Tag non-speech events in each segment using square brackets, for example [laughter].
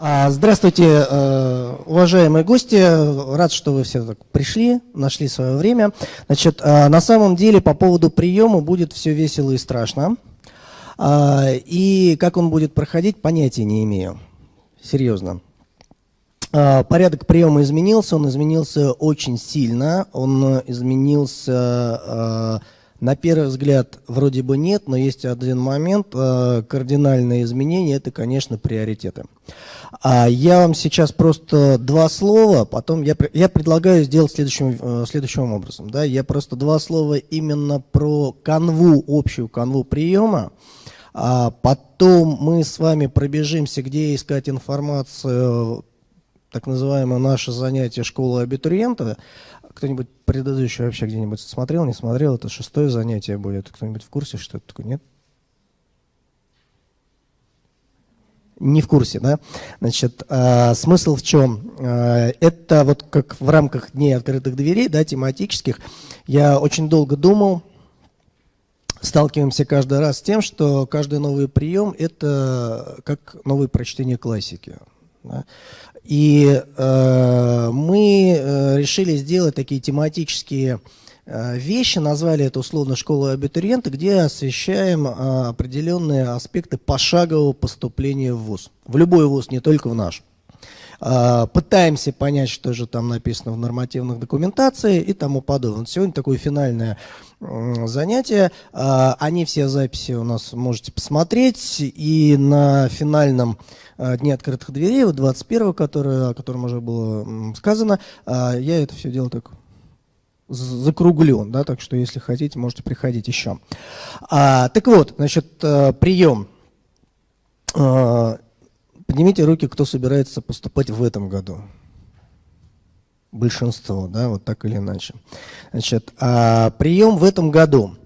А, здравствуйте, э, уважаемые гости. Рад, что вы все так пришли, нашли свое время. Значит, а, на самом деле по поводу приема будет все весело и страшно. А, и как он будет проходить, понятия не имею. Серьезно. Порядок приема изменился, он изменился очень сильно. Он изменился на первый взгляд вроде бы нет, но есть один момент, э, кардинальные изменения, это, конечно, приоритеты. А я вам сейчас просто два слова, потом я, я предлагаю сделать следующим, э, следующим образом. Да? Я просто два слова именно про канву, общую канву приема, а потом мы с вами пробежимся, где искать информацию, так называемое наше занятие школы абитуриента, кто-нибудь предыдущий вообще где-нибудь смотрел, не смотрел? Это шестое занятие будет. Кто-нибудь в курсе, что это такое? Нет? Не в курсе, да? Значит, э, смысл в чем? Э, это вот как в рамках Дней открытых дверей, да, тематических, я очень долго думал, сталкиваемся каждый раз с тем, что каждый новый прием – это как новое прочтение классики. Да? И э, мы э, решили сделать такие тематические э, вещи, назвали это условно «Школа абитуриента», где освещаем э, определенные аспекты пошагового поступления в ВУЗ. В любой ВУЗ, не только в наш. Пытаемся понять, что же там написано в нормативных документации и тому подобное. Сегодня такое финальное занятие. Они все записи у нас можете посмотреть. И на финальном Дни открытых дверей, вот 21 который, о котором уже было сказано, а, я это все дело так закруглен, да, так что если хотите, можете приходить еще. А, так вот, значит, э, прием. Поднимите руки, кто собирается поступать в этом году. Большинство, да, вот так или иначе. Значит, а, прием в этом году.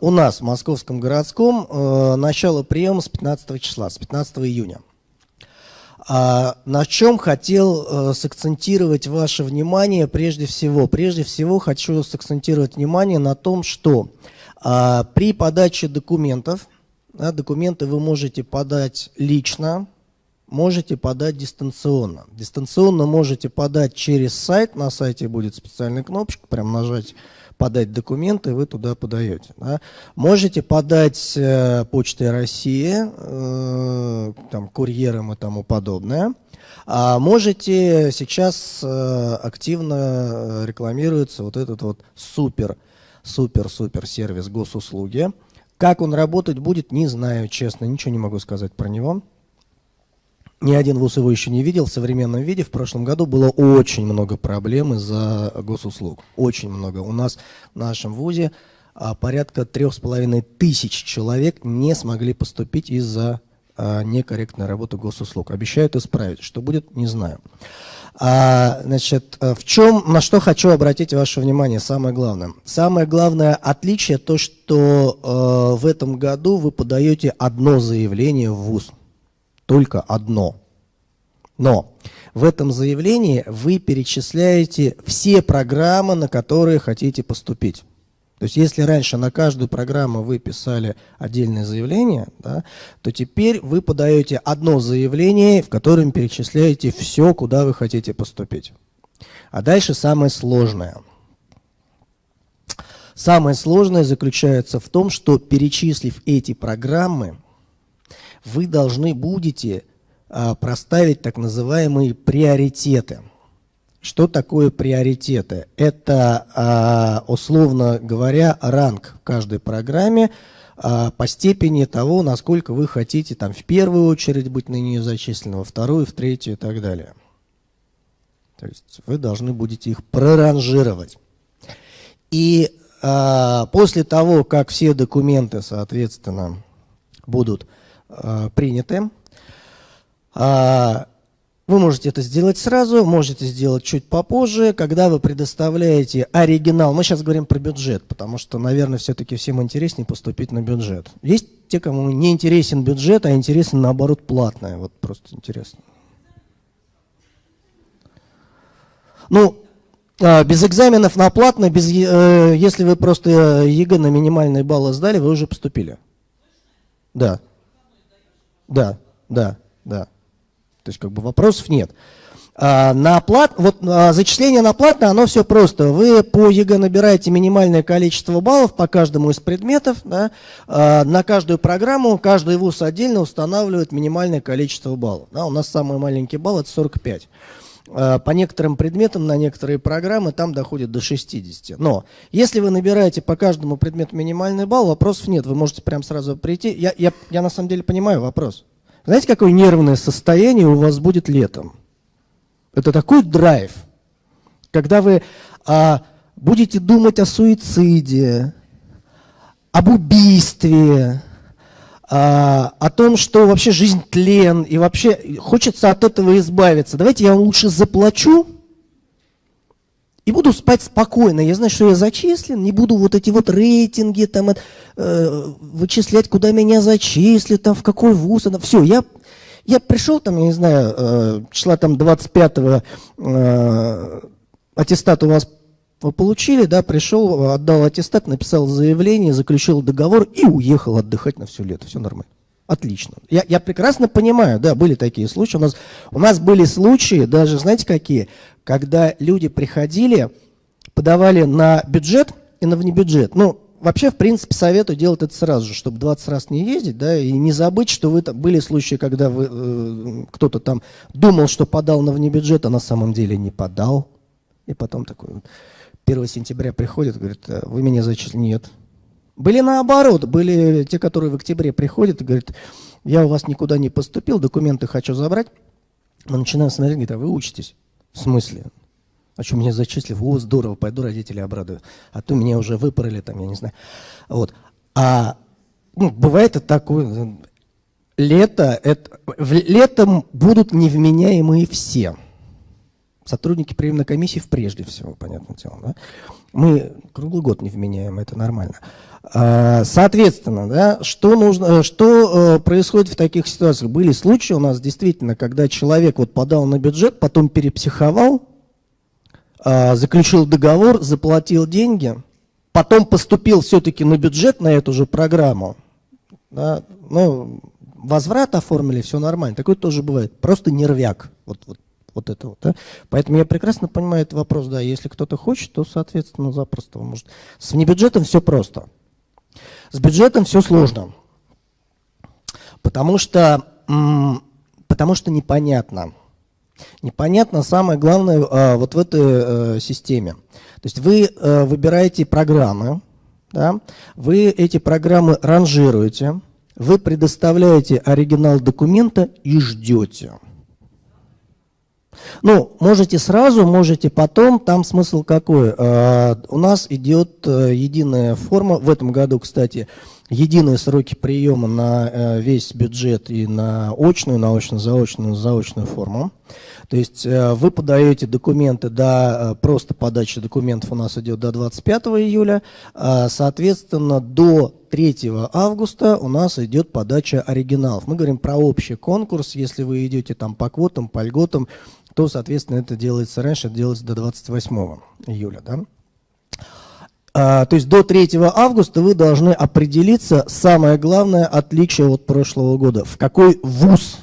У нас в Московском городском начало приема с 15 числа, с 15 июня. А на чем хотел э, сакцентировать ваше внимание прежде всего? Прежде всего хочу сакцентировать внимание на том, что э, при подаче документов, да, документы вы можете подать лично, можете подать дистанционно. Дистанционно можете подать через сайт, на сайте будет специальная кнопочка, прям нажать подать документы, вы туда подаете. Да. Можете подать э, почтой России, э, там, курьером и тому подобное. А можете сейчас э, активно рекламируется вот этот вот супер, супер, супер сервис госуслуги. Как он работать будет, не знаю, честно, ничего не могу сказать про него. Ни один вуз его еще не видел в современном виде. В прошлом году было очень много проблем из-за госуслуг. Очень много. У нас в нашем вузе а, порядка трех с половиной тысяч человек не смогли поступить из-за а, некорректной работы госуслуг. Обещают исправить. Что будет, не знаю. А, значит, э, в чем, на что хочу обратить ваше внимание, самое главное. Самое главное отличие то, что э, в этом году вы подаете одно заявление в ВУЗ только одно. Но в этом заявлении вы перечисляете все программы, на которые хотите поступить. То есть если раньше на каждую программу вы писали отдельное заявление, да, то теперь вы подаете одно заявление, в котором перечисляете все, куда вы хотите поступить. А дальше самое сложное. Самое сложное заключается в том, что перечислив эти программы, вы должны будете а, проставить так называемые приоритеты. Что такое приоритеты? Это, а, условно говоря, ранг в каждой программе а, по степени того, насколько вы хотите там, в первую очередь быть на нее зачислены, во вторую, в третью и так далее. То есть вы должны будете их проранжировать. И после того, как все документы, соответственно, будут приняты. А, вы можете это сделать сразу, можете сделать чуть попозже, когда вы предоставляете оригинал. Мы сейчас говорим про бюджет, потому что, наверное, все-таки всем интереснее поступить на бюджет. Есть те, кому не интересен бюджет, а интересен, наоборот, платное. Вот просто интересно. Ну, а, без экзаменов на платно, без, э, если вы просто ЕГЭ на минимальные баллы сдали, вы уже поступили. Да. Да, да, да. То есть как бы вопросов нет. А, на оплат, вот а, зачисление на платное, оно все просто. Вы по ЕГЭ набираете минимальное количество баллов по каждому из предметов. Да, а, на каждую программу каждый вуз отдельно устанавливает минимальное количество баллов. Да, у нас самый маленький балл это 45. А, по некоторым предметам, на некоторые программы там доходит до 60. Но если вы набираете по каждому предмету минимальный балл, вопросов нет. Вы можете прям сразу прийти. Я, я, я на самом деле понимаю вопрос. Знаете, какое нервное состояние у вас будет летом? Это такой драйв, когда вы а, будете думать о суициде, об убийстве, о том, что вообще жизнь тлен, и вообще хочется от этого избавиться. Давайте я вам лучше заплачу и буду спать спокойно. Я знаю, что я зачислен, не буду вот эти вот рейтинги там э, вычислять, куда меня зачислят, там в какой вуз. Все, я я пришел там, я не знаю, э, числа там 25-го э, аттестат у вас вы получили, да, пришел, отдал аттестат, написал заявление, заключил договор и уехал отдыхать на все лето. Все нормально. Отлично. Я, я прекрасно понимаю, да, были такие случаи. У нас, у нас были случаи, даже, знаете, какие, когда люди приходили, подавали на бюджет и на внебюджет. Ну, вообще, в принципе, советую делать это сразу же, чтобы 20 раз не ездить, да, и не забыть, что вы там, были случаи, когда вы, э, кто-то там думал, что подал на внебюджет, а на самом деле не подал. И потом такой 1 сентября приходит, говорит, «А вы меня зачислили? Нет. Были наоборот, были те, которые в октябре приходят и говорят, я у вас никуда не поступил, документы хочу забрать. Мы начинаем смотреть, говорит, а вы учитесь? В смысле? А что, меня зачислили? О, здорово, пойду родители обрадую. А то меня уже выпороли, там, я не знаю. Вот. А ну, бывает это такое, лето, это, летом будут невменяемые все. Сотрудники приемной комиссии прежде всего, понятное дело. Да? Мы круглый год невменяемы, это нормально. А, соответственно, да, что, нужно, что э, происходит в таких ситуациях? Были случаи у нас действительно, когда человек вот подал на бюджет, потом перепсиховал, а, заключил договор, заплатил деньги, потом поступил все-таки на бюджет на эту же программу, да, ну, возврат оформили, все нормально. Такое тоже бывает. Просто нервяк. Вот, вот, вот это вот. Да? Поэтому я прекрасно понимаю этот вопрос. Да, если кто-то хочет, то, соответственно, запросто он может. С внебюджетом все просто. С бюджетом все сложно. Потому что, потому что непонятно. Непонятно самое главное а, вот в этой э, системе. То есть вы э, выбираете программы, да, вы эти программы ранжируете, вы предоставляете оригинал документа и ждете. Ну, можете сразу, можете потом, там смысл какой? А, у нас идет э, единая форма, в этом году, кстати, единые сроки приема на э, весь бюджет и на очную, на очно-заочную, заочную форму. То есть э, вы подаете документы до, э, просто подача документов у нас идет до 25 июля, а, соответственно, до 3 августа у нас идет подача оригиналов. Мы говорим про общий конкурс, если вы идете там по квотам, по льготам, то, соответственно, это делается раньше, это делается до 28 июля. Да? А, то есть до 3 августа вы должны определиться, самое главное отличие от прошлого года, в какой вуз,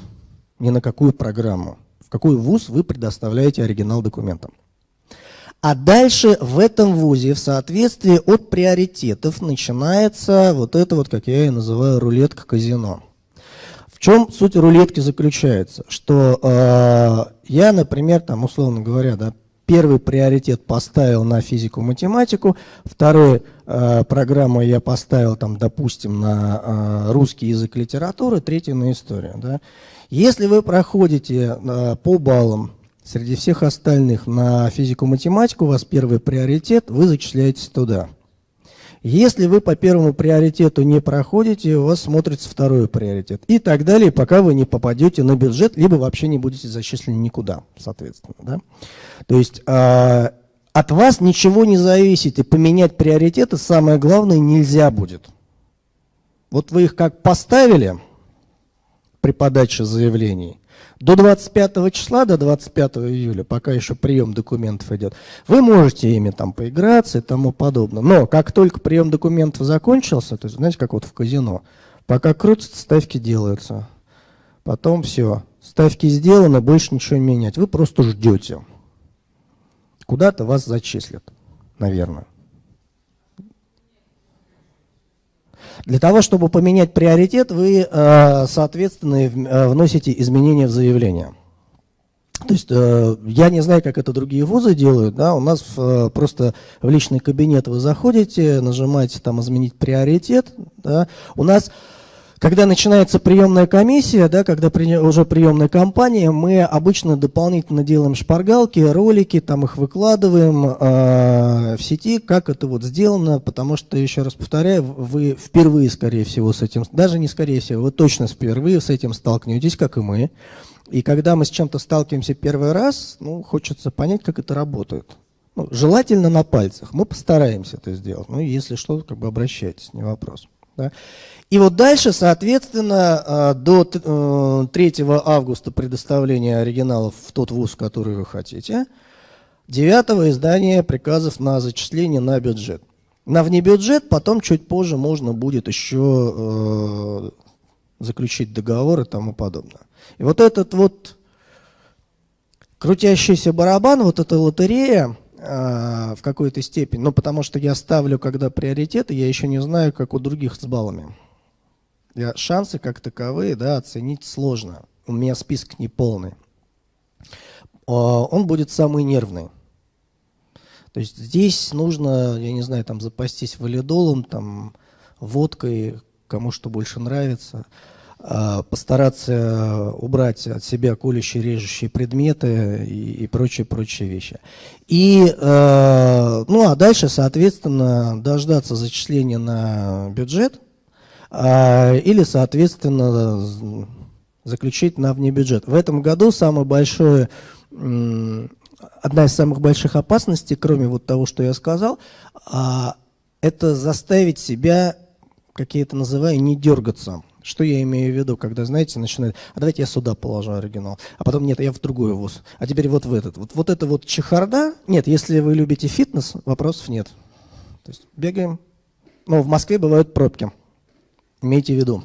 не на какую программу, в какой вуз вы предоставляете оригинал документам. А дальше в этом вузе, в соответствии от приоритетов, начинается вот это вот, как я и называю, рулетка казино. В чем суть рулетки заключается? Что э, я, например, там, условно говоря, да, Первый приоритет поставил на физику-математику, второй э, программу я поставил, там, допустим, на э, русский язык литературы, третий на историю. Да. Если вы проходите э, по баллам среди всех остальных на физику-математику, у вас первый приоритет, вы зачисляетесь туда. Если вы по первому приоритету не проходите, у вас смотрится второй приоритет. И так далее, пока вы не попадете на бюджет, либо вообще не будете зачислены никуда, соответственно. Да? То есть э, от вас ничего не зависит, и поменять приоритеты, самое главное, нельзя будет. Вот вы их как поставили при подаче заявлений, до 25 числа, до 25 июля, пока еще прием документов идет, вы можете ими там поиграться и тому подобное. Но как только прием документов закончился, то есть, знаете, как вот в казино, пока крутятся, ставки делаются. Потом все, ставки сделаны, больше ничего менять. Вы просто ждете. Куда-то вас зачислят, наверное. Для того, чтобы поменять приоритет, вы, э, соответственно, э, вносите изменения в заявление. То есть э, я не знаю, как это другие вузы делают, да, у нас просто в личный кабинет вы заходите, нажимаете там «изменить приоритет», да, у нас когда начинается приемная комиссия, да, когда при, уже приемная кампания, мы обычно дополнительно делаем шпаргалки, ролики, там их выкладываем э, в сети, как это вот сделано, потому что, еще раз повторяю, вы впервые, скорее всего, с этим, даже не скорее всего, вы точно впервые с этим столкнетесь, как и мы. И когда мы с чем-то сталкиваемся первый раз, ну, хочется понять, как это работает. Ну, желательно на пальцах. Мы постараемся это сделать. Ну, если что, как бы обращайтесь, не вопрос. Да? И вот дальше, соответственно, а, до 3 э, августа предоставления оригиналов в тот вуз, который вы хотите, 9 издание приказов на зачисление на бюджет. На внебюджет потом чуть позже можно будет еще э, заключить договор и тому подобное. И вот этот вот крутящийся барабан, вот эта лотерея, э, в какой-то степени, ну потому что я ставлю, когда приоритеты, я еще не знаю, как у других с баллами. Я, шансы как таковые да, оценить сложно. У меня список не полный. Он будет самый нервный. То есть здесь нужно, я не знаю, там запастись валидолом, там, водкой, кому что больше нравится, а, постараться убрать от себя колющие, режущие предметы и, и прочие, прочие вещи. И, э, ну а дальше, соответственно, дождаться зачисления на бюджет – или, соответственно, заключить на внебюджет. В этом году самое большое, одна из самых больших опасностей, кроме вот того, что я сказал, а, это заставить себя, как я это называю, не дергаться. Что я имею в виду, когда, знаете, начинает, а давайте я сюда положу оригинал, а потом нет, я в другой вуз, а теперь вот в этот. Вот, вот это вот чехарда, нет, если вы любите фитнес, вопросов нет. То есть бегаем, ну, в Москве бывают пробки. Имейте в виду,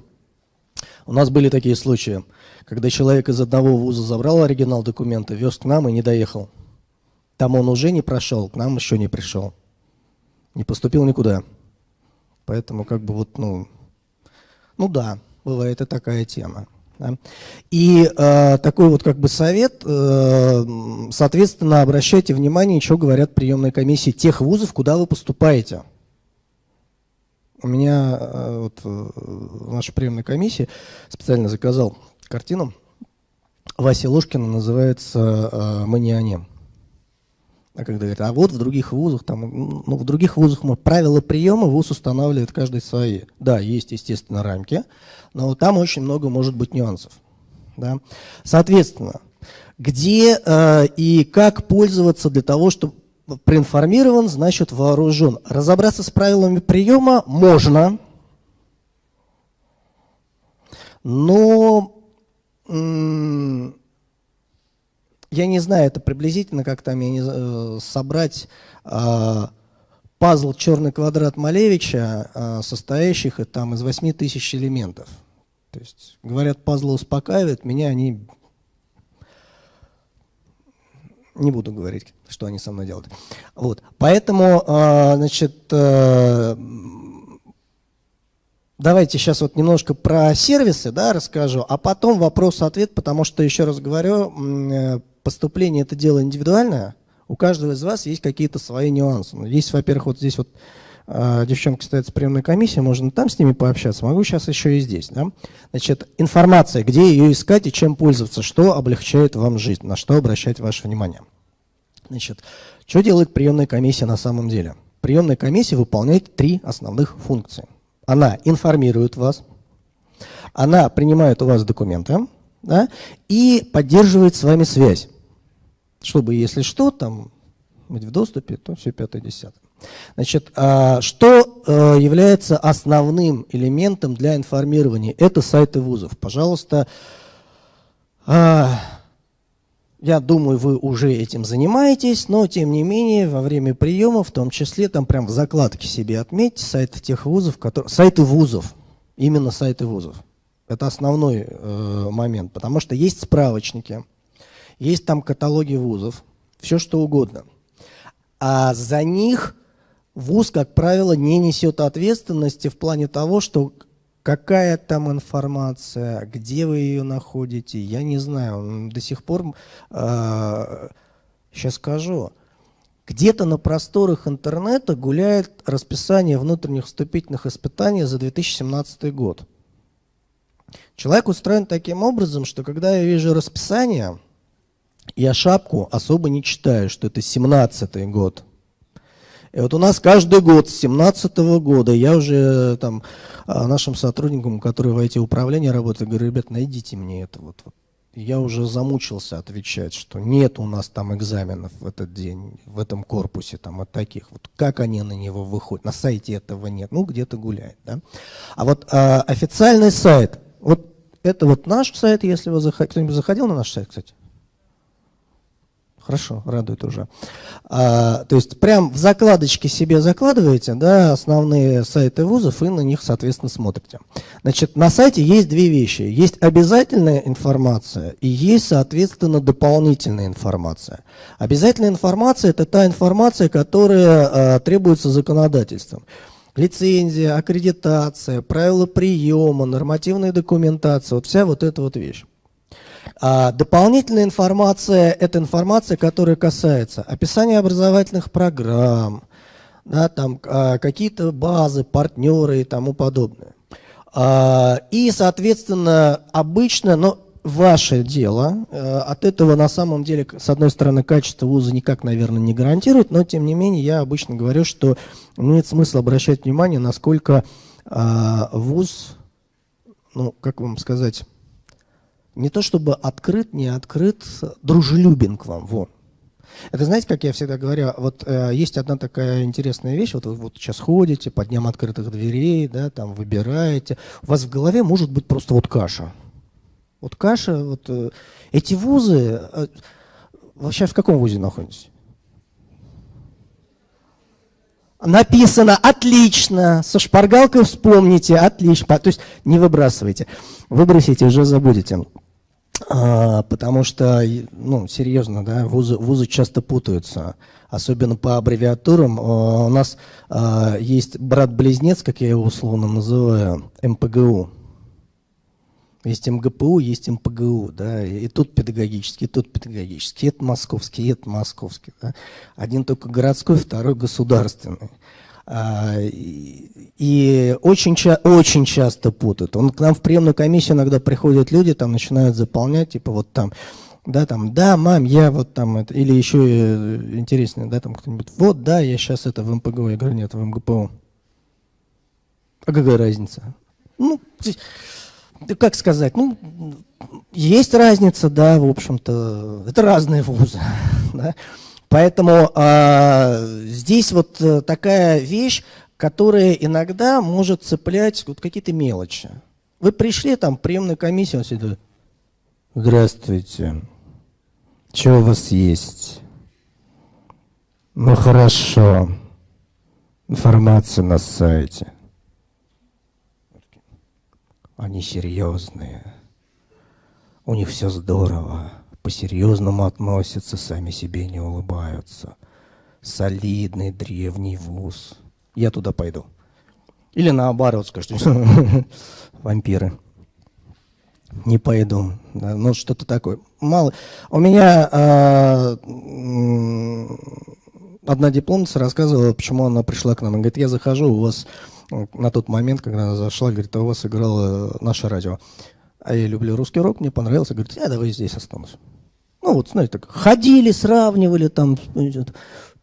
у нас были такие случаи, когда человек из одного вуза забрал оригинал документа, вез к нам и не доехал. Там он уже не прошел, к нам еще не пришел. Не поступил никуда. Поэтому как бы вот, ну, ну да, бывает и такая тема. Да. И э, такой вот как бы совет, э, соответственно, обращайте внимание, что говорят приемные комиссии тех вузов, куда вы поступаете. У меня э, вот, э, в нашей приемной комиссии специально заказал картину. Вася Ложкина называется э, «Мы А когда говорят, а вот в других вузах, там, ну, в других вузах мы, правила приема вуз устанавливает каждый свои. Да, есть, естественно, рамки, но там очень много может быть нюансов. Да? Соответственно, где э, и как пользоваться для того, чтобы проинформирован, значит вооружен. Разобраться с правилами приема можно, но я не знаю, это приблизительно как там я не, э, собрать э, пазл «Черный квадрат» Малевича, э, состоящих там, из 8 тысяч элементов. То есть, говорят, пазлы успокаивают, меня они не буду говорить, что они со мной делают. Вот. Поэтому, а, значит, э, давайте сейчас вот немножко про сервисы да, расскажу, а потом вопрос-ответ, потому что, еще раз говорю, э, поступление – это дело индивидуальное, у каждого из вас есть какие-то свои нюансы. Есть, во-первых, вот здесь вот девчонки стоят с приемной комиссией, можно там с ними пообщаться, могу сейчас еще и здесь. Да? Значит, информация, где ее искать и чем пользоваться, что облегчает вам жизнь, на что обращать ваше внимание. Значит, что делает приемная комиссия на самом деле? Приемная комиссия выполняет три основных функции. Она информирует вас, она принимает у вас документы да, и поддерживает с вами связь, чтобы, если что, там быть в доступе, то все пятое, десятое. Значит, а, что э, является основным элементом для информирования? Это сайты вузов. Пожалуйста, а, я думаю, вы уже этим занимаетесь, но тем не менее во время приема, в том числе, там прям в закладке себе отметьте сайты тех вузов, которые, сайты вузов, именно сайты вузов. Это основной э, момент, потому что есть справочники, есть там каталоги вузов, все что угодно. А за них вуз, как правило, не несет ответственности в плане того, что какая там информация, где вы ее находите, я не знаю. До сих пор, э, сейчас скажу, где-то на просторах интернета гуляет расписание внутренних вступительных испытаний за 2017 год. Человек устроен таким образом, что когда я вижу расписание, я шапку особо не читаю, что это 17 год. И вот у нас каждый год с 17 года я уже там а, нашим сотрудникам, которые в эти управления работают, говорю, ребят, найдите мне это вот, вот я уже замучился отвечать, что нет у нас там экзаменов в этот день, в этом корпусе, там, от таких. Вот как они на него выходят? На сайте этого нет, ну, где-то гуляет, да? А вот а, официальный сайт, вот это вот наш сайт, если вы заходили, кто-нибудь заходил на наш сайт, кстати? Хорошо, радует уже. А, то есть прям в закладочке себе закладываете да, основные сайты вузов и на них, соответственно, смотрите. Значит, на сайте есть две вещи. Есть обязательная информация и есть, соответственно, дополнительная информация. Обязательная информация – это та информация, которая а, требуется законодательством. Лицензия, аккредитация, правила приема, нормативная документация, вот вся вот эта вот вещь. А дополнительная информация – это информация, которая касается описания образовательных программ, да, там, а, какие-то базы, партнеры и тому подобное. А, и, соответственно, обычно, но ваше дело, а, от этого на самом деле, с одной стороны, качество вуза никак, наверное, не гарантирует, но, тем не менее, я обычно говорю, что имеет смысл обращать внимание, насколько а, вуз, ну, как вам сказать, не то чтобы открыт, не открыт, дружелюбен к вам. Вот. Это знаете, как я всегда говорю, вот э, есть одна такая интересная вещь, вот вы вот сейчас ходите по дням открытых дверей, да, там выбираете, у вас в голове может быть просто вот каша. Вот каша, вот э, эти вузы, э, вообще в каком вузе находитесь? Написано отлично, со шпаргалкой вспомните, отлично, то есть не выбрасывайте, выбросите, уже забудете. А, потому что, ну, серьезно, да, вузы, вузы часто путаются, особенно по аббревиатурам. А, у нас а, есть брат-близнец, как я его условно называю, МПГУ. Есть МГПУ, есть МПГУ, да, и тут педагогический, и тут педагогический, это московский, и это московский. Да. Один только городской, второй государственный. А, и очень, очень часто путают. Он к нам в приемную комиссию иногда приходят люди, там начинают заполнять, типа вот там, да, там, да, мам, я вот там, это, или еще э, интереснее, да, там кто-нибудь, вот, да, я сейчас это в МПГУ, я говорю, нет, в МГПУ. А какая разница? Ну, как сказать, ну, есть разница, да, в общем-то, это разные вузы, [laughs] да, Поэтому э, здесь вот э, такая вещь, которая иногда может цеплять вот какие-то мелочи. Вы пришли там, приемную комиссию, он сидит, здравствуйте, что у вас есть? Ну хорошо, информация на сайте. Они серьезные, у них все здорово по-серьезному относятся, сами себе не улыбаются. Солидный древний вуз. Я туда пойду. Или наоборот скажут, [laughs] вампиры. Не пойду. Да, ну, что-то такое. Мало. У меня э, одна дипломница рассказывала, почему она пришла к нам. Она говорит, я захожу, у вас на тот момент, когда она зашла, говорит, а у вас играло наше радио. А я люблю русский рок, мне понравился. Говорит, я давай здесь останусь. Ну вот, знаете, так ходили, сравнивали, там,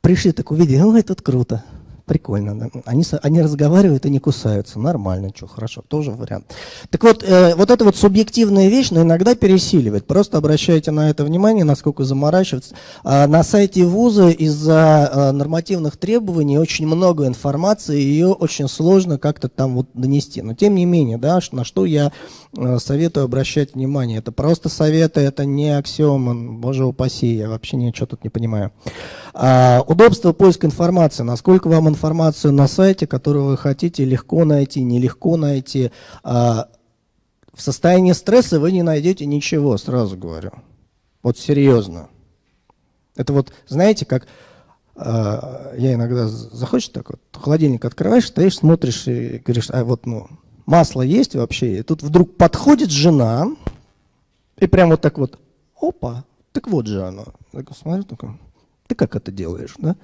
пришли, так увидели, ну, это круто. Прикольно. Да? Они, они разговаривают и не кусаются. Нормально, что, хорошо, тоже вариант. Так вот, э, вот эта вот субъективная вещь, но иногда пересиливает. Просто обращайте на это внимание, насколько заморачиваться. А на сайте вуза из-за а, нормативных требований очень много информации, ее очень сложно как-то там вот донести. Но тем не менее, да, на что я а, советую обращать внимание. Это просто советы, это не аксиома, боже упаси, я вообще ничего тут не понимаю. А, удобство поиска информации. Насколько вам информацию на сайте, которую вы хотите, легко найти, нелегко найти. А, В состоянии стресса вы не найдете ничего, сразу говорю. Вот серьезно. Это вот, знаете, как э, я иногда захочешь так вот, холодильник открываешь, стоишь, смотришь и говоришь, а вот, ну, масло есть вообще? И тут вдруг подходит жена, и прям вот так вот, опа, так вот же оно. Так смотрю, такой, ты как это делаешь, да?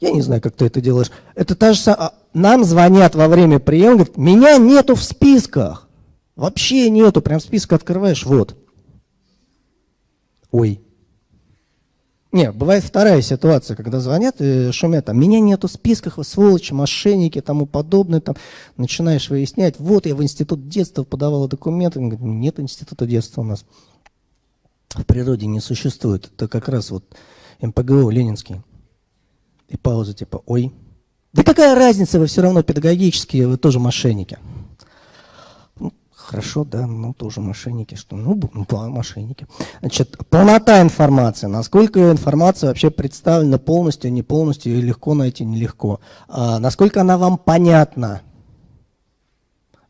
Я не знаю, как ты это делаешь. Это та же самая... Нам звонят во время приема, говорят, меня нету в списках. Вообще нету, прям список открываешь, вот. Ой. Не, бывает вторая ситуация, когда звонят и шумят, там, меня нету в списках, вы сволочи, мошенники, тому подобное, там, начинаешь выяснять, вот я в институт детства подавала документы, он говорит, нет института детства у нас в природе не существует, это как раз вот МПГУ ленинский. И пауза типа, ой, да какая разница, вы все равно педагогические, вы тоже мошенники. Ну, хорошо, да, ну тоже мошенники, что, ну, да, мошенники. Значит, полнота информации, насколько информация вообще представлена полностью, не полностью, и легко найти, нелегко. А, насколько она вам понятна,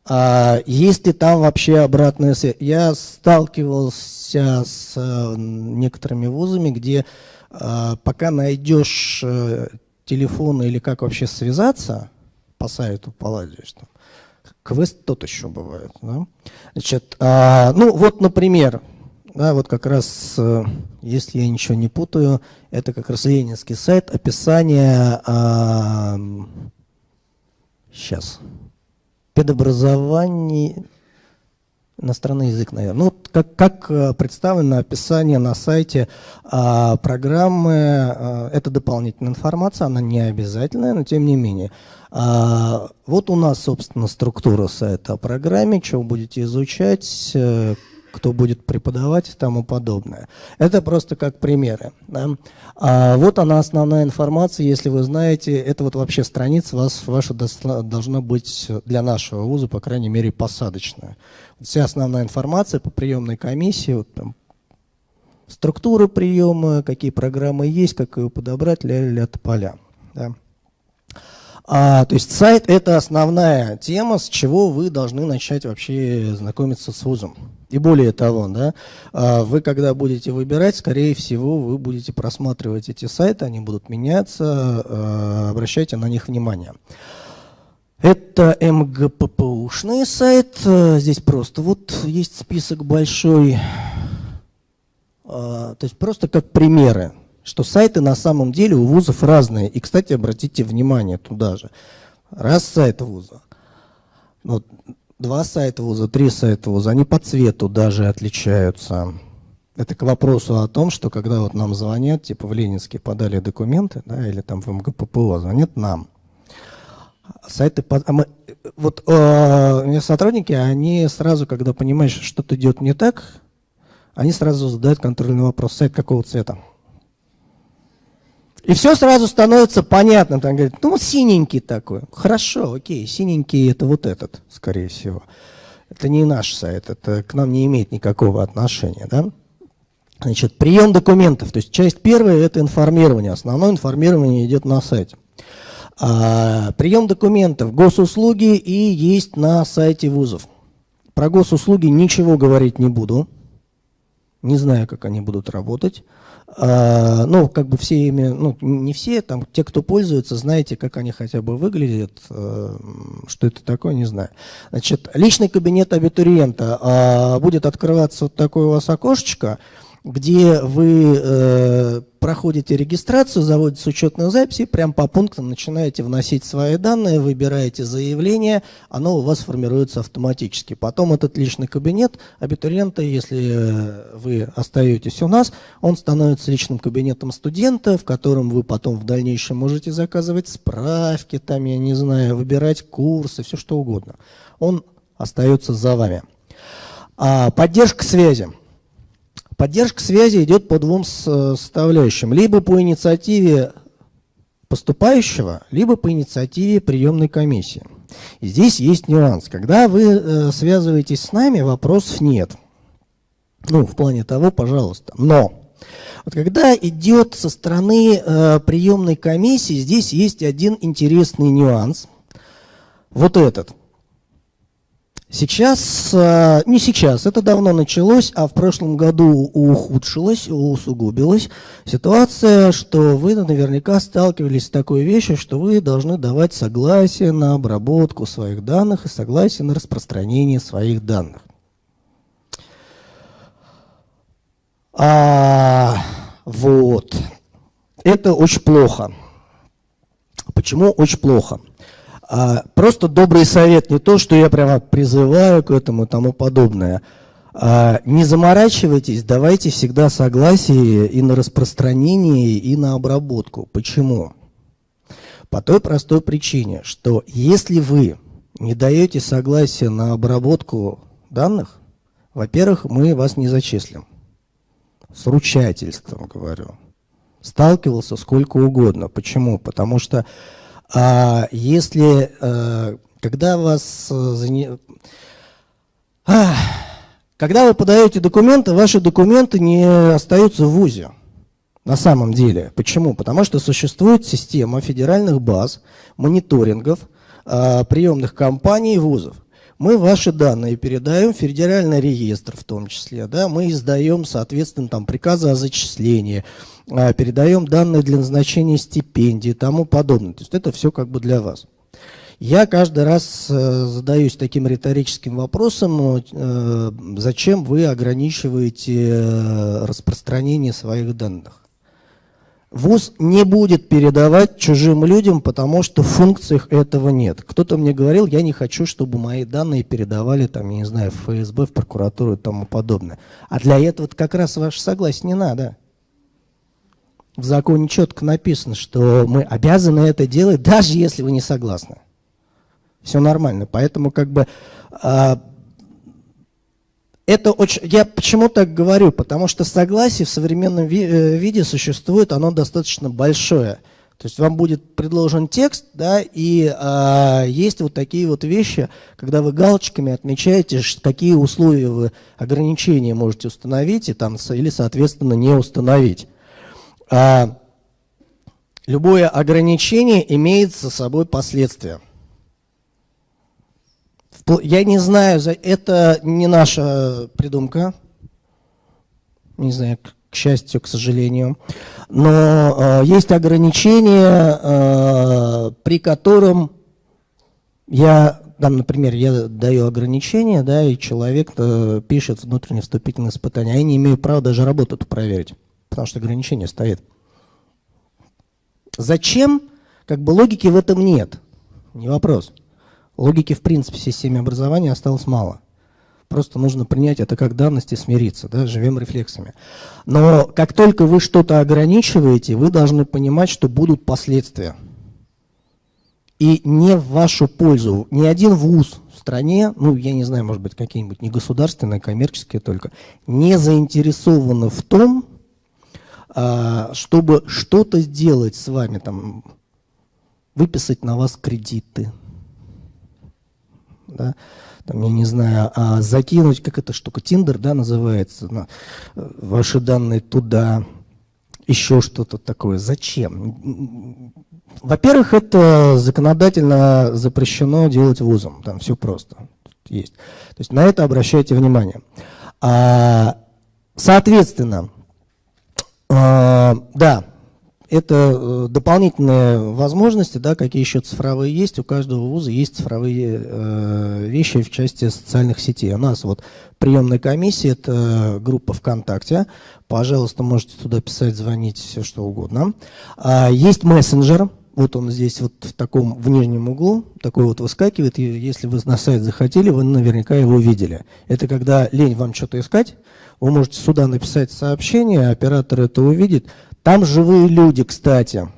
а, есть ли там вообще обратная связь? Я сталкивался с э, некоторыми вузами, где пока найдешь э, телефон или как вообще связаться по сайту, поладишь там. Квест тот еще бывает. Да? Значит, а, ну вот, например, да, вот как раз, э, если я ничего не путаю, это как раз ленинский сайт, описание, а, сейчас, педобразование, иностранный язык, наверное. Ну, как, как э, представлено описание на сайте а, программы, а, это дополнительная информация, она не обязательная, но тем не менее. А, вот у нас, собственно, структура сайта о программе, вы будете изучать, э, кто будет преподавать и тому подобное. Это просто как примеры. Да? А вот она основная информация, если вы знаете, это вот вообще страница вас, ваша должна быть для нашего вуза, по крайней мере, посадочная. Вся основная информация по приемной комиссии, вот там, структура приема, какие программы есть, как ее подобрать, ля-ля-ля поля. Да? А, то есть сайт – это основная тема, с чего вы должны начать вообще знакомиться с вузом. И более того, да, а, вы когда будете выбирать, скорее всего, вы будете просматривать эти сайты, они будут меняться, а, обращайте на них внимание. Это МГППУшный сайт, здесь просто вот есть список большой, то есть просто как примеры что сайты на самом деле у вузов разные. И, кстати, обратите внимание туда же. Раз сайт вуза, ну, два сайта вуза, три сайта вуза, они по цвету даже отличаются. Это к вопросу о том, что когда вот нам звонят, типа в Ленинске подали документы, да, или там в МГППО, звонят нам. Сайты, а мы, вот э, сотрудники, они сразу, когда понимают, что что-то идет не так, они сразу задают контрольный вопрос, сайт какого цвета? И все сразу становится понятным. Там говорит, ну, синенький такой. Хорошо, окей, синенький это вот этот, скорее всего. Это не наш сайт, это к нам не имеет никакого отношения, да? Значит, прием документов. То есть часть первая – это информирование. Основное информирование идет на сайте. А, прием документов, госуслуги и есть на сайте вузов. Про госуслуги ничего говорить не буду. Не знаю, как они будут работать. А, ну, как бы все ими, ну, не все, там, те, кто пользуется, знаете, как они хотя бы выглядят, э, что это такое, не знаю. Значит, личный кабинет абитуриента а, будет открываться вот такое у вас окошечко, где вы э, проходите регистрацию, заводите учетную запись и прям по пунктам начинаете вносить свои данные, выбираете заявление, оно у вас формируется автоматически. Потом этот личный кабинет абитуриента, если э, вы остаетесь у нас, он становится личным кабинетом студента, в котором вы потом в дальнейшем можете заказывать справки, там, я не знаю, выбирать курсы, все что угодно. Он остается за вами. А поддержка связи. Поддержка связи идет по двум составляющим. Либо по инициативе поступающего, либо по инициативе приемной комиссии. И здесь есть нюанс. Когда вы э, связываетесь с нами, вопросов нет. Ну, в плане того, пожалуйста. Но вот когда идет со стороны э, приемной комиссии, здесь есть один интересный нюанс. Вот этот. Сейчас, э, не сейчас, это давно началось, а в прошлом году ухудшилась, усугубилась ситуация, что вы наверняка сталкивались с такой вещью, что вы должны давать согласие на обработку своих данных и согласие на распространение своих данных. А, вот. Это очень плохо. Почему очень плохо? А, просто добрый совет, не то, что я прямо призываю к этому и тому подобное. А, не заморачивайтесь, давайте всегда согласие и на распространение, и на обработку. Почему? По той простой причине, что если вы не даете согласие на обработку данных, во-первых, мы вас не зачислим. С ручательством, говорю. Сталкивался сколько угодно. Почему? Потому что а если, э, когда вас... Э, когда вы подаете документы, ваши документы не остаются в ВУЗе. На самом деле. Почему? Потому что существует система федеральных баз, мониторингов, э, приемных компаний и вузов. Мы ваши данные передаем в федеральный реестр в том числе. Да? Мы издаем, соответственно, там, приказы о зачислении, передаем данные для назначения стипендий и тому подобное. То есть это все как бы для вас. Я каждый раз э, задаюсь таким риторическим вопросом, э, зачем вы ограничиваете э, распространение своих данных. ВУЗ не будет передавать чужим людям, потому что в функциях этого нет. Кто-то мне говорил, я не хочу, чтобы мои данные передавали, там, я не знаю, в ФСБ, в прокуратуру и тому подобное. А для этого как раз ваше согласие не надо в законе четко написано, что мы обязаны это делать, даже если вы не согласны. Все нормально. Поэтому как бы э, это очень... Я почему так говорю? Потому что согласие в современном ви э, виде существует, оно достаточно большое. То есть вам будет предложен текст, да, и э, есть вот такие вот вещи, когда вы галочками отмечаете, какие условия вы ограничения можете установить и там, или, соответственно, не установить любое ограничение имеет за собой последствия. Я не знаю, это не наша придумка, не знаю, к счастью, к сожалению, но э, есть ограничения, э, при котором я, там, например, я даю ограничения, да, и человек э, пишет внутреннее вступительное испытание, а я не имею права даже работу проверить потому что ограничение стоит. Зачем? Как бы логики в этом нет. Не вопрос. Логики, в принципе, в системе образования осталось мало. Просто нужно принять это как данность и смириться, да, живем рефлексами. Но как только вы что-то ограничиваете, вы должны понимать, что будут последствия. И не в вашу пользу. Ни один вуз в стране, ну, я не знаю, может быть, какие-нибудь негосударственные, коммерческие только, не заинтересованы в том, а, чтобы что-то сделать с вами, там, выписать на вас кредиты, да, там, я не знаю, а закинуть, как эта штука, Тиндер, да, называется, на, ваши данные туда, еще что-то такое. Зачем? Во-первых, это законодательно запрещено делать вузом, там все просто есть. То есть на это обращайте внимание. А, соответственно, а, да, это э, дополнительные возможности, да, какие еще цифровые есть. У каждого вуза есть цифровые э, вещи в части социальных сетей. У нас вот приемная комиссия, это группа ВКонтакте. Пожалуйста, можете туда писать, звонить, все что угодно. А, есть мессенджер. Вот он здесь вот в таком, в нижнем углу, такой вот выскакивает. И если вы на сайт захотели, вы наверняка его видели. Это когда лень вам что-то искать, вы можете сюда написать сообщение, оператор это увидит. Там живые люди, кстати.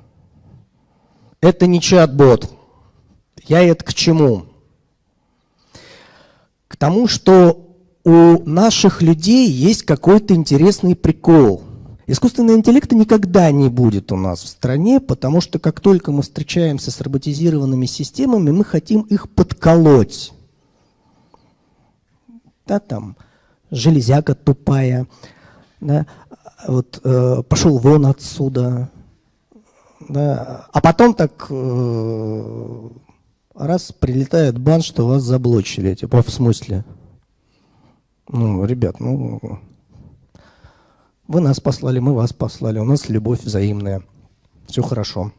Это не чат-бот. Я это к чему? К тому, что у наших людей есть какой-то интересный прикол. Искусственного интеллекта никогда не будет у нас в стране, потому что как только мы встречаемся с роботизированными системами, мы хотим их подколоть. Да, там, железяка тупая, да, вот, э, пошел вон отсюда. Да, а потом так э, Раз прилетает бан, что вас заблочили. Типа, в смысле? Ну, ребят, ну, вы нас послали, мы вас послали, у нас любовь взаимная. Все хорошо,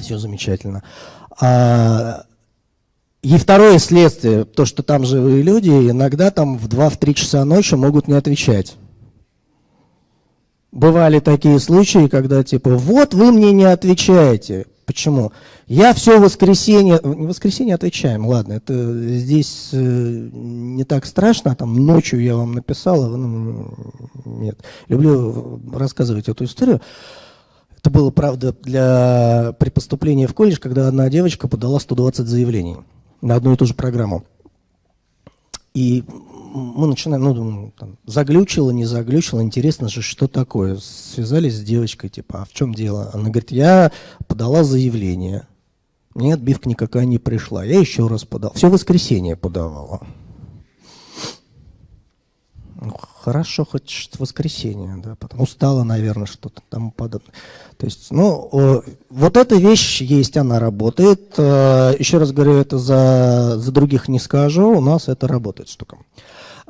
все замечательно. А, и второе следствие, то, что там живые люди, иногда там в 2-3 часа ночи могут не отвечать. Бывали такие случаи, когда типа, вот вы мне не отвечаете. Почему? Я все воскресенье, не воскресенье отвечаем, ладно, это здесь э, не так страшно, там ночью я вам написал, а ну, нет. Люблю рассказывать эту историю. Это было, правда, для, при поступлении в колледж, когда одна девочка подала 120 заявлений на одну и ту же программу. И мы начинаем, ну, там, заглючило, не заглючило, интересно же, что такое. Связались с девочкой, типа, а в чем дело? Она говорит, я подала заявление, мне отбивка никакая не пришла. Я еще раз подал. Все воскресенье подавала. Ну, хорошо, хоть воскресенье, да, потом устала, наверное, что-то там подобное. То есть, ну, вот эта вещь есть, она работает. Э, еще раз говорю, это за, за других не скажу, у нас это работает штука.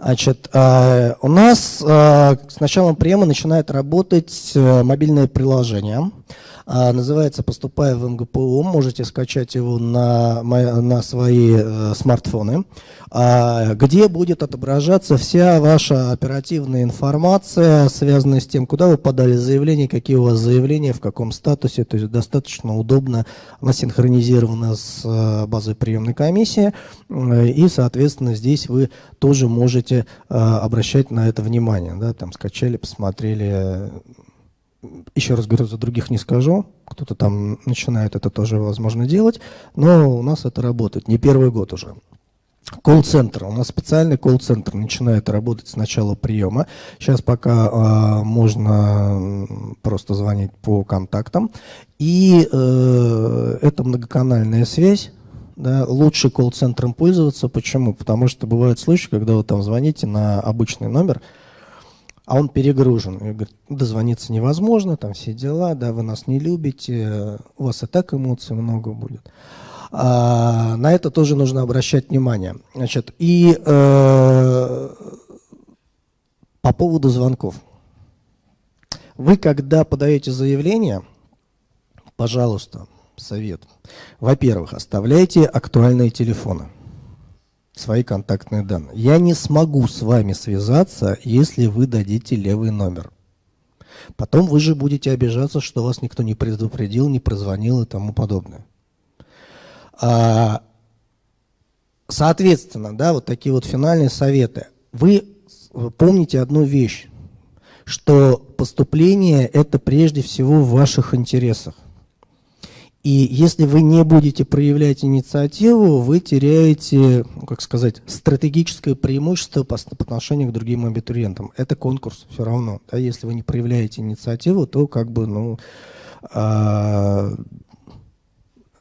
Значит, э, у нас э, с началом приема начинает работать мобильное приложение. А, называется «Поступая в МГПУ». Можете скачать его на, на свои э, смартфоны, а, где будет отображаться вся ваша оперативная информация, связанная с тем, куда вы подали заявление, какие у вас заявления, в каком статусе. То есть достаточно удобно, она синхронизирована с э, базой приемной комиссии. Э, и, соответственно, здесь вы тоже можете обращать на это внимание. Да, там скачали, посмотрели еще раз говорю, за других не скажу, кто-то там начинает это тоже возможно делать, но у нас это работает не первый год уже. Колл-центр. У нас специальный колл-центр начинает работать с начала приема. Сейчас пока э, можно просто звонить по контактам. И э, это многоканальная связь. Да, лучше колл-центром пользоваться. Почему? Потому что бывают случаи, когда вы там звоните на обычный номер, а он перегружен. И говорит, дозвониться невозможно, там все дела, да, вы нас не любите, у вас и так эмоций много будет. А, на это тоже нужно обращать внимание. Значит, и э, по поводу звонков. Вы, когда подаете заявление, пожалуйста, совет. Во-первых, оставляйте актуальные телефоны свои контактные данные. Я не смогу с вами связаться, если вы дадите левый номер. Потом вы же будете обижаться, что вас никто не предупредил, не прозвонил и тому подобное. А, соответственно, да, вот такие вот финальные советы. Вы помните одну вещь, что поступление – это прежде всего в ваших интересах. И если вы не будете проявлять инициативу, вы теряете, ну, как сказать, стратегическое преимущество по, по отношению к другим абитуриентам. Это конкурс все равно. Да? Если вы не проявляете инициативу, то как бы, ну, а,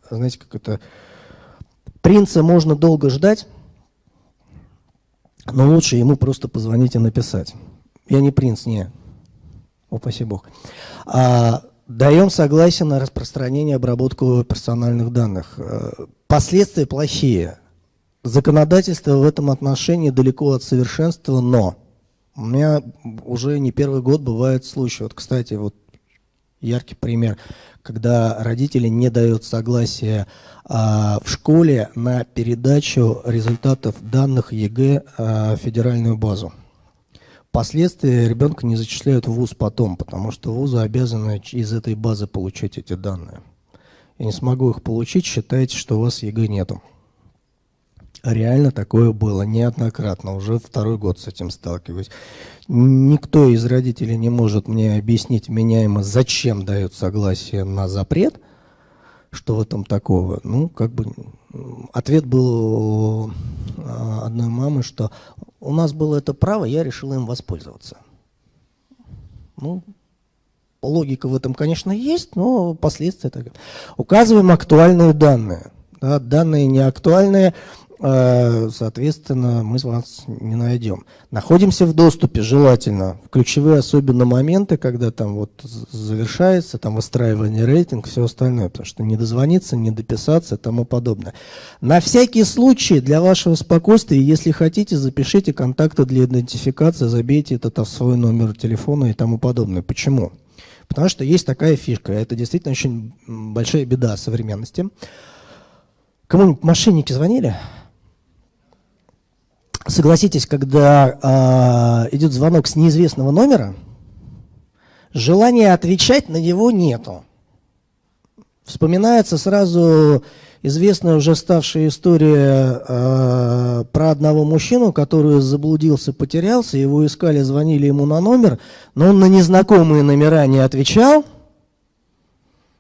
знаете, как это... Принца можно долго ждать, но лучше ему просто позвонить и написать. Я не принц, не. Упаси бог. А, Даем согласие на распространение и обработку персональных данных. Э, последствия плохие. Законодательство в этом отношении далеко от совершенства, но у меня уже не первый год бывают случаи. Вот, кстати, вот яркий пример, когда родители не дают согласия а, в школе на передачу результатов данных ЕГЭ а, в федеральную базу. Впоследствии ребенка не зачисляют в ВУЗ потом, потому что вузы обязаны из этой базы получать эти данные. Я не смогу их получить, считайте, что у вас ЕГЭ нету. Реально такое было неоднократно, уже второй год с этим сталкиваюсь. Никто из родителей не может мне объяснить вменяемо, зачем дают согласие на запрет, что в этом такого. Ну, как бы ответ был а, одной мамы, что у нас было это право, я решил им воспользоваться. Ну, логика в этом, конечно, есть, но последствия так. Указываем актуальные данные. Да, данные неактуальные. э, соответственно, мы вас не найдем. Находимся в доступе, желательно, в ключевые особенно моменты, когда там вот завершается, там выстраивание рейтинг, все остальное, потому что не дозвониться, не дописаться и тому подобное. На всякий случай, для вашего спокойствия, если хотите, запишите контакты для идентификации, забейте это в свой номер телефона и тому подобное. Почему? Потому что есть такая фишка, это действительно очень большая беда современности. Кому-нибудь мошенники звонили? Согласитесь, когда э, идет звонок с неизвестного номера, желания отвечать на него нету. Вспоминается сразу известная уже ставшая история э, про одного мужчину, который заблудился, потерялся, его искали, звонили ему на номер, но он на незнакомые номера не отвечал –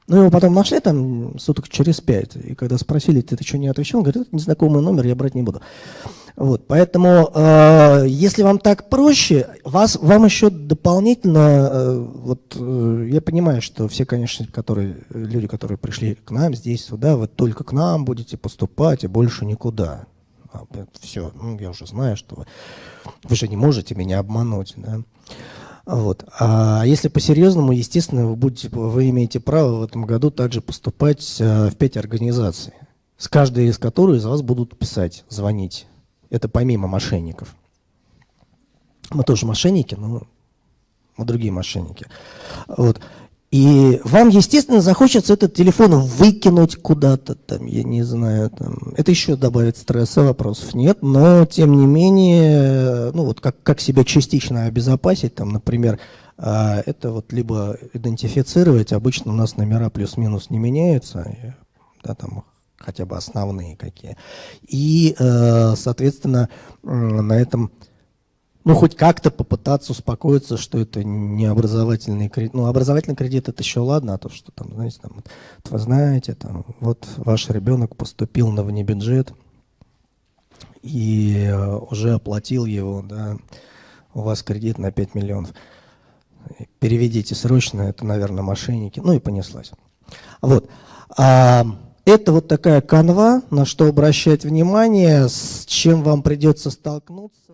ну, его потом нашли там суток через пять. И когда спросили, ты, ты что не отвечал, он говорит, это незнакомый номер, я брать не буду. Вот, поэтому, э, если вам так проще, вас, вам еще дополнительно, э, вот э, я понимаю, что все, конечно, которые, люди, которые пришли к нам здесь, сюда, вы только к нам будете поступать и больше никуда. А, все, ну, я уже знаю, что вы, вы же не можете меня обмануть. Да? Вот. А если по-серьезному, естественно, вы, будете, вы имеете право в этом году также поступать э, в пять организаций, с каждой из которых из вас будут писать, звонить. Это помимо мошенников. Мы тоже мошенники, но мы другие мошенники. Вот. И вам, естественно, захочется этот телефон выкинуть куда-то, там, я не знаю, там. это еще добавит стресса, вопросов нет, но, тем не менее, ну вот как, как себя частично обезопасить, там, например, а, это вот либо идентифицировать, обычно у нас номера плюс-минус не меняются, да, там хотя бы основные какие, и, э, соответственно, на этом ну, хоть как-то попытаться успокоиться, что это не образовательный кредит. Ну, образовательный кредит это еще ладно, а то, что там, знаете, там, вот, вы знаете, там, вот ваш ребенок поступил на внебюджет и э, уже оплатил его, да, у вас кредит на 5 миллионов. Переведите срочно, это, наверное, мошенники. Ну и понеслась. Вот. А, это вот такая канва, на что обращать внимание, с чем вам придется столкнуться.